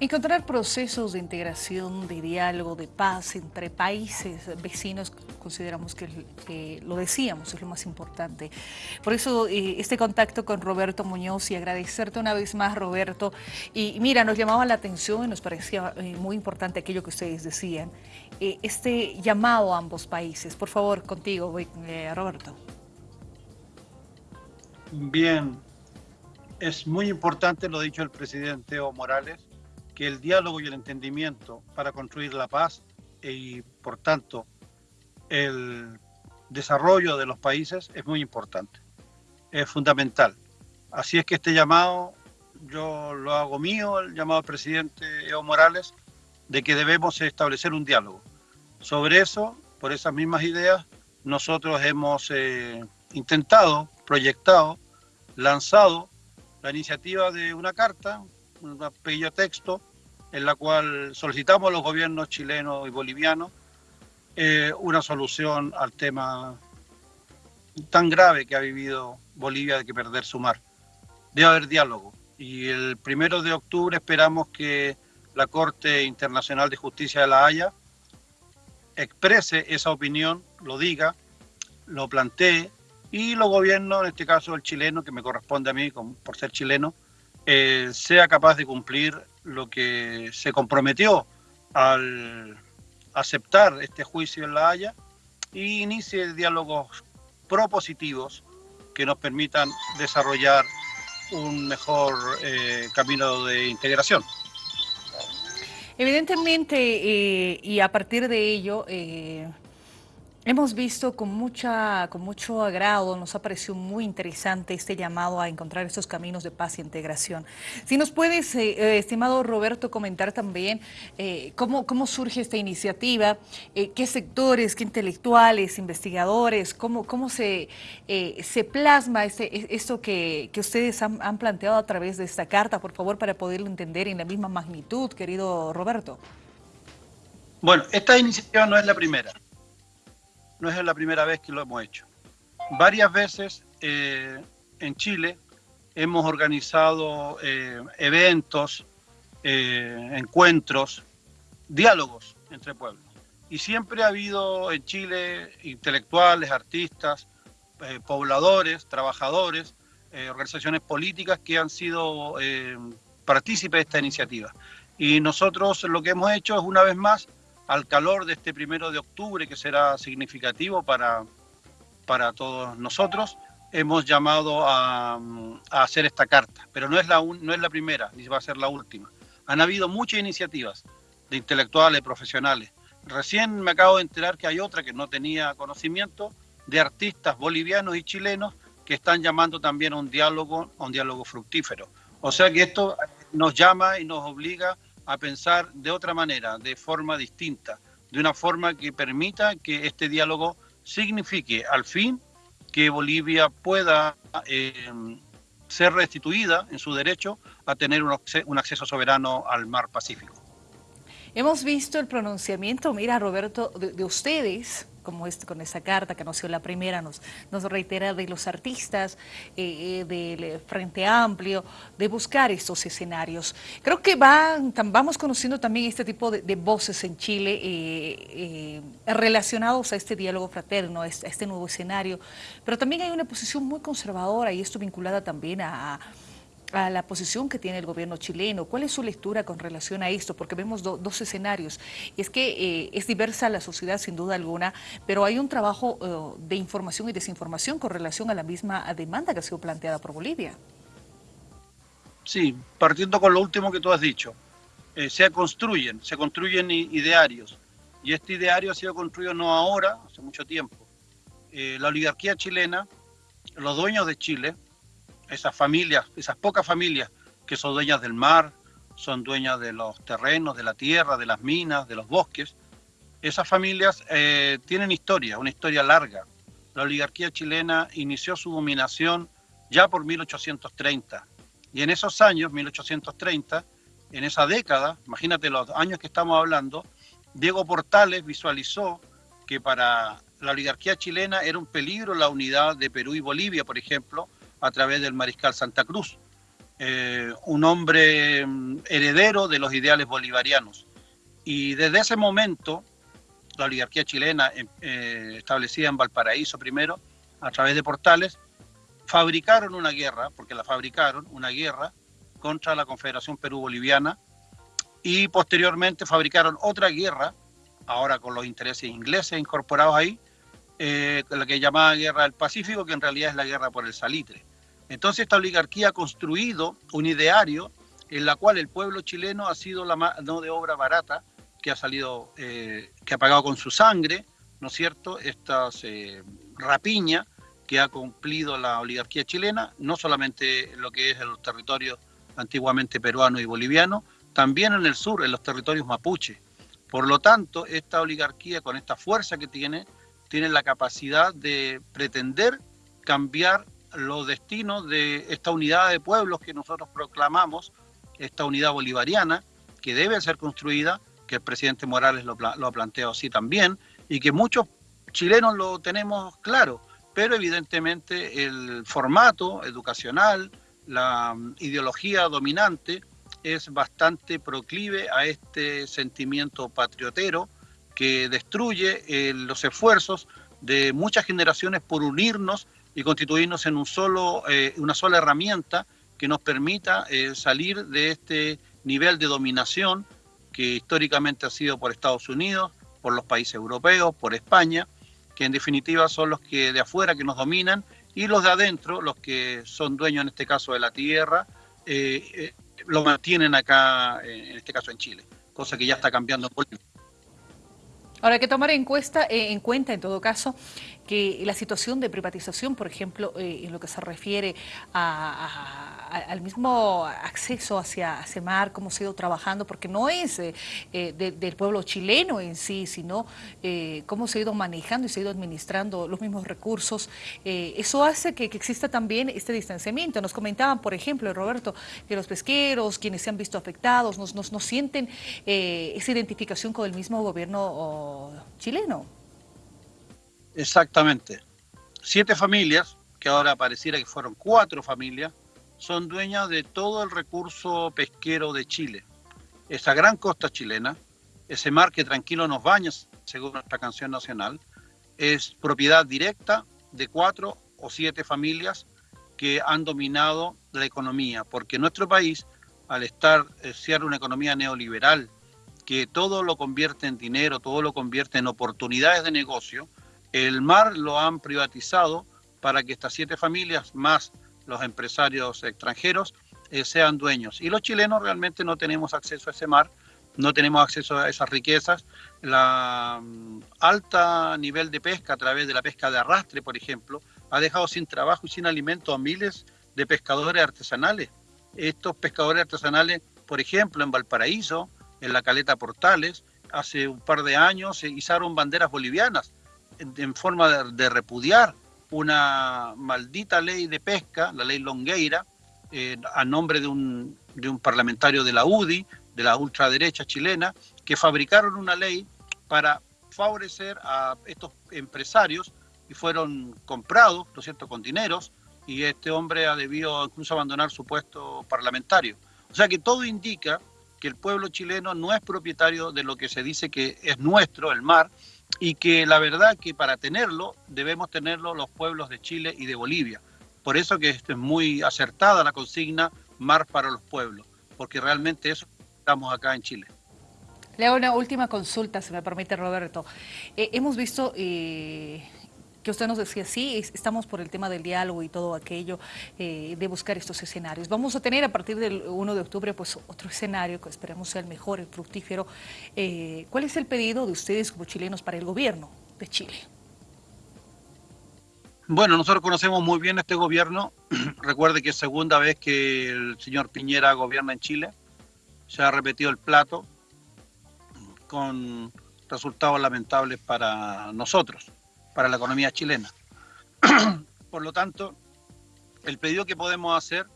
Encontrar procesos de integración, de diálogo, de paz entre países vecinos, consideramos que, lo decíamos, es lo más importante. Por eso eh, este contacto con Roberto Muñoz y agradecerte una vez más, Roberto. Y mira, nos llamaba la atención y nos parecía eh, muy importante aquello que ustedes decían, eh, este llamado a ambos países. Por favor, contigo, Roberto. Bien, es muy importante lo dicho el presidente Evo Morales, que el diálogo y el entendimiento para construir la paz y, por tanto, el desarrollo de los países es muy importante, es fundamental. Así es que este llamado, yo lo hago mío, el llamado al presidente Evo Morales, de que debemos establecer un diálogo. Sobre eso, por esas mismas ideas, nosotros hemos eh, intentado, proyectado, lanzado la iniciativa de una carta, un pequeño texto en la cual solicitamos a los gobiernos chilenos y bolivianos eh, una solución al tema tan grave que ha vivido Bolivia de que perder su mar. Debe haber diálogo y el primero de octubre esperamos que la Corte Internacional de Justicia de La Haya exprese esa opinión, lo diga, lo plantee y los gobiernos, en este caso el chileno, que me corresponde a mí por ser chileno, eh, sea capaz de cumplir lo que se comprometió al aceptar este juicio en La Haya y inicie diálogos propositivos que nos permitan desarrollar un mejor eh, camino de integración. Evidentemente, eh, y a partir de ello, Hemos visto con, mucha, con mucho agrado, nos ha parecido muy interesante este llamado a encontrar estos caminos de paz e integración. Si nos puedes, eh, eh, estimado Roberto, comentar también eh, cómo, cómo surge esta iniciativa, qué sectores, qué intelectuales, investigadores, cómo, cómo se, se plasma este, esto que, que ustedes han planteado a través de esta carta, por favor, para poderlo entender en la misma magnitud, querido Roberto. Bueno, esta iniciativa no es la primera no es la primera vez que lo hemos hecho. Varias veces eh, en Chile hemos organizado eh, eventos, eh, encuentros, diálogos entre pueblos. Y siempre ha habido en Chile intelectuales, artistas, pobladores, trabajadores, organizaciones políticas que han sido partícipes de esta iniciativa. Y nosotros lo que hemos hecho es una vez más al calor de este primero de octubre, que será significativo para, para todos nosotros, hemos llamado a, hacer esta carta. Pero no es, la no es la primera, ni va a ser la última. Han habido muchas iniciativas de intelectuales, profesionales. Recién me acabo de enterar que hay otra que no tenía conocimiento, de artistas bolivianos y chilenos que están llamando también a un diálogo, a un diálogo fructífero. O sea que esto nos llama y nos obliga a pensar de otra manera, de forma distinta, de una forma que permita que este diálogo signifique al fin que Bolivia pueda eh, ser restituida en su derecho a tener un, acceso soberano al mar Pacífico. Hemos visto el pronunciamiento, mira Roberto, de ustedes como este, con esa carta que nos dio la primera, nos, nos reitera de los artistas, eh, eh, del eh, Frente Amplio, de buscar estos escenarios. Creo que van, vamos conociendo también este tipo de, voces en Chile relacionados a este diálogo fraterno, a este nuevo escenario, pero también hay una posición muy conservadora y esto vinculada también a la posición que tiene el gobierno chileno. ¿Cuál es su lectura con relación a esto? Porque vemos dos escenarios. Es que eh, es diversa la sociedad sin duda alguna, pero hay un trabajo eh, de información y desinformación con relación a la misma demanda que ha sido planteada por Bolivia. Sí, partiendo con lo último que tú has dicho. Eh, se construyen, se construyen idearios. Y este ideario ha sido construido no ahora, hace mucho tiempo. la oligarquía chilena, los dueños de Chile, esas familias, esas pocas familias que son dueñas del mar, son dueñas de los terrenos, de la tierra, de las minas, de los bosques, esas familias eh, tienen historia, una historia larga. La oligarquía chilena inició su dominación ya por 1830. Y en esos años, 1830, en esa década, imagínate los años que estamos hablando, Diego Portales visualizó que para la oligarquía chilena era un peligro la unidad de Perú y Bolivia, por ejemplo, a través del mariscal Santa Cruz. eh, un hombre mm, heredero de los ideales bolivarianos. Y desde ese momento, la oligarquía chilena, eh, establecida en Valparaíso primero, a través de portales, fabricaron una guerra, porque la fabricaron, una guerra contra la Confederación Perú-Boliviana, y posteriormente fabricaron otra guerra, ahora con los intereses ingleses incorporados ahí, eh, la que llamaba Guerra del Pacífico, que en realidad es la guerra por el salitre. Entonces esta oligarquía ha construido un ideario en la cual el pueblo chileno ha sido la mano de obra barata que ha salido, eh, que ha pagado con su sangre, ¿no es cierto?, esta eh, rapiña que ha cumplido la oligarquía chilena, no solamente en lo que es el territorio antiguamente peruano y boliviano, también en el sur, en los territorios mapuche. Por lo tanto, esta oligarquía, con esta fuerza que tiene, tiene la capacidad de pretender cambiar los destinos de esta unidad de pueblos que nosotros proclamamos, esta unidad bolivariana, que debe ser construida, que el presidente Morales lo, lo ha planteado así también, y que muchos chilenos lo tenemos claro, pero evidentemente el formato educacional, la mm, ideología dominante es bastante proclive a este sentimiento patriotero que destruye eh, los esfuerzos de muchas generaciones por unirnos y constituirnos en un solo, eh, una sola herramienta que nos permita eh, salir de este nivel de dominación que históricamente ha sido por Estados Unidos, por los países europeos, por España, que en definitiva son los que de afuera que nos dominan y los de adentro, los que son dueños en este caso de la tierra, eh, lo mantienen acá, en este caso en Chile, cosa que ya está cambiando en Bolivia. Ahora hay que tomar en, en cuenta, en todo caso, que la situación de privatización, por ejemplo, eh, en lo que se refiere al mismo acceso hacia CEMAR, cómo se ha ido trabajando, porque no es eh, eh, del pueblo chileno en sí, sino cómo se ha ido manejando y se ha ido administrando los mismos recursos, eso hace que, exista también este distanciamiento. Nos comentaban, por ejemplo, Roberto, que los pesqueros, quienes se han visto afectados, no sienten esa identificación con el mismo gobierno chileno. Exactamente. Siete familias, que ahora pareciera que fueron cuatro familias, son dueñas de todo el recurso pesquero de Chile. Esa gran costa chilena, ese mar que tranquilo nos baña, según nuestra canción nacional, es propiedad directa de cuatro o siete familias que han dominado la economía, porque nuestro país, al estar eh, ser una economía neoliberal, que todo lo convierte en dinero, todo lo convierte en oportunidades de negocio, el mar lo han privatizado para que estas siete familias, más los empresarios extranjeros, eh, sean dueños. Y los chilenos realmente no tenemos acceso a ese mar, no tenemos acceso a esas riquezas. La mm, alta nivel de pesca a través de la pesca de arrastre, por ejemplo, ha dejado sin trabajo y sin alimento a miles de pescadores artesanales. Estos pescadores artesanales, por ejemplo, en Valparaíso, en la Caleta Portales, hace un par de años se izaron banderas bolivianas en forma de, repudiar una maldita ley de pesca, la ley Longueira, eh, a nombre de un, de un parlamentario de la UDI, de la ultraderecha chilena, que fabricaron una ley para favorecer a estos empresarios y fueron comprados, ¿no es cierto?, con dineros, y este hombre ha debido incluso abandonar su puesto parlamentario. O sea que todo indica que el pueblo chileno no es propietario de lo que se dice que es nuestro, el mar, y que la verdad que para tenerlo debemos tenerlo los pueblos de Chile y de Bolivia. Por eso que es muy acertada la consigna Mar para los pueblos, porque realmente eso estamos acá en Chile. Le hago una última consulta, si me permite Roberto. Eh, hemos visto eh, que usted nos decía, sí, estamos por el tema del diálogo y todo aquello, eh, de buscar estos escenarios. Vamos a tener a partir del 1 de octubre pues otro escenario que esperemos sea el mejor, el fructífero. Eh, ¿Cuál es el pedido de ustedes como chilenos para el gobierno de Chile? Bueno, nosotros conocemos muy bien este gobierno. Recuerde que es segunda vez que el señor Piñera gobierna en Chile. Se ha repetido el plato con resultados lamentables para nosotros para la economía chilena. Por lo tanto, el pedido que podemos hacer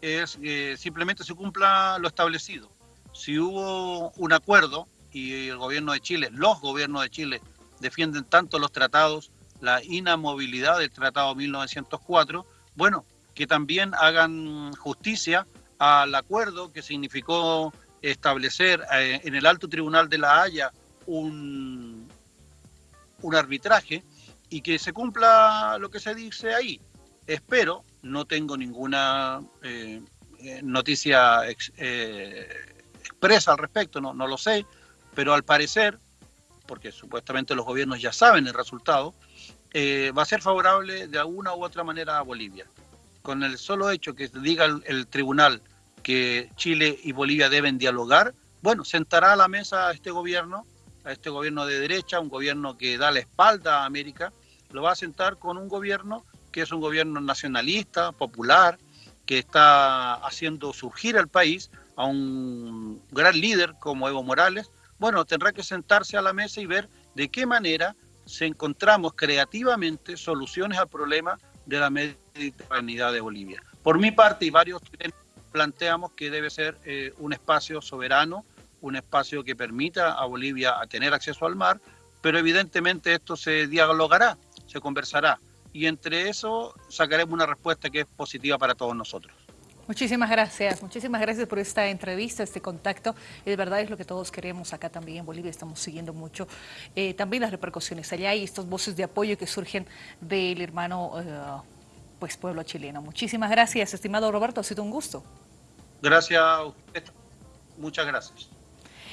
es que simplemente se cumpla lo establecido. Si hubo un acuerdo y el gobierno de Chile, los gobiernos de Chile defienden tanto los tratados, la inamovilidad del Tratado 1904, bueno, que también hagan justicia al acuerdo que significó establecer eh, en el alto tribunal de La Haya un, un arbitraje y que se cumpla lo que se dice ahí. Espero, no tengo ninguna eh, eh, noticia expresa al respecto, no, no lo sé, pero al parecer, porque supuestamente los gobiernos ya saben el resultado, va a ser favorable de alguna u otra manera a Bolivia. Con el solo hecho que diga el tribunal que Chile y Bolivia deben dialogar, bueno, sentará a la mesa este gobierno, a este gobierno de derecha, un gobierno que da la espalda a América, lo va a sentar con un gobierno que es un gobierno nacionalista, popular, que está haciendo surgir al país a un gran líder como Evo Morales, bueno, tendrá que sentarse a la mesa y ver de qué manera se encontramos creativamente soluciones al problema de la mediterraneidad de Bolivia. Por mi parte y varios planteamos que debe ser eh, un espacio soberano, un espacio que permita a Bolivia a tener acceso al mar, pero evidentemente esto se dialogará, se conversará, y entre eso sacaremos una respuesta que es positiva para todos nosotros. Muchísimas gracias, muchísimas gracias por esta entrevista, este contacto. Y de verdad es lo que todos queremos acá también en Bolivia, estamos siguiendo mucho eh, también las repercusiones allá y estas voces de apoyo que surgen del hermano eh, pues pueblo chileno. Muchísimas gracias, estimado Roberto, ha sido un gusto. Gracias a usted. Muchas gracias.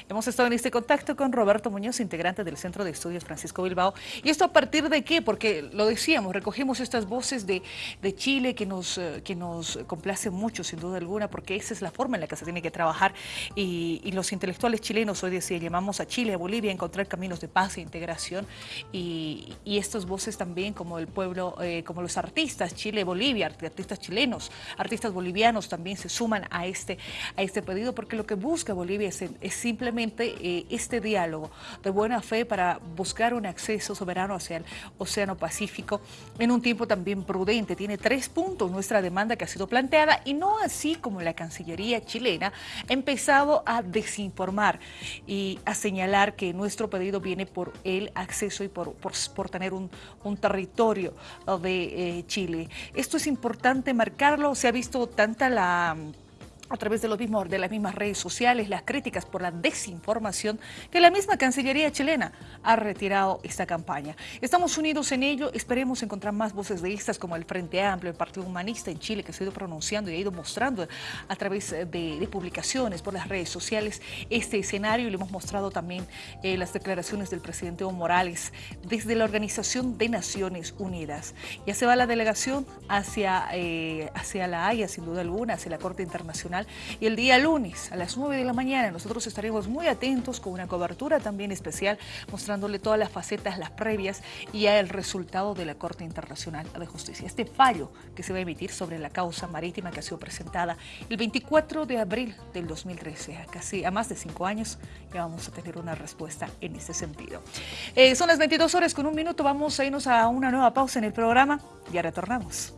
Hemos estado en este contacto con Roberto Muñoz, integrante del Centro de Estudios Francisco Bilbao. ¿Y esto a partir de qué? Porque lo decíamos, recogimos estas voces de, de Chile que nos, eh, que nos complace mucho, sin duda alguna, porque esa es la forma en la que se tiene que trabajar. Y, los intelectuales chilenos hoy decía, llamamos a Chile, a Bolivia, a encontrar caminos de paz e integración. Y, y estas voces también, como el pueblo, eh, como los artistas, Chile, Bolivia, artistas chilenos, artistas bolivianos también se suman a este, a este pedido, porque lo que busca Bolivia es, es simplemente eh, este diálogo de buena fe para buscar un acceso soberano hacia el Océano Pacífico en un tiempo también prudente. Tiene tres puntos nuestra demanda que ha sido planteada y no así como la Cancillería chilena ha empezado a desinformar y a señalar que nuestro pedido viene por el acceso y por, por, tener un, un, territorio de eh, Chile. Esto es importante marcarlo, se ha visto tanta la a través de, los mismos, de las mismas redes sociales, las críticas por la desinformación, que la misma Cancillería chilena ha retirado esta campaña. Estamos unidos en ello, esperemos encontrar más voces de estas como el Frente Amplio, el Partido Humanista en Chile, que se ha ido pronunciando y ha ido mostrando a través de, publicaciones por las redes sociales este escenario y le hemos mostrado también eh, las declaraciones del presidente Evo Morales desde la Organización de Naciones Unidas. Ya se va la delegación hacia, eh, hacia la Haya, sin duda alguna, hacia la Corte Internacional y el día lunes a las 9 de la mañana nosotros estaremos muy atentos con una cobertura también especial mostrándole todas las facetas, las previas y el resultado de la Corte Internacional de Justicia. Este fallo que se va a emitir sobre la causa marítima que ha sido presentada el 24 de abril del 2013, a casi a más de cinco años ya vamos a tener una respuesta en ese sentido. Eh, son las 22 horas con un minuto, vamos a irnos a una nueva pausa en el programa, ya retornamos.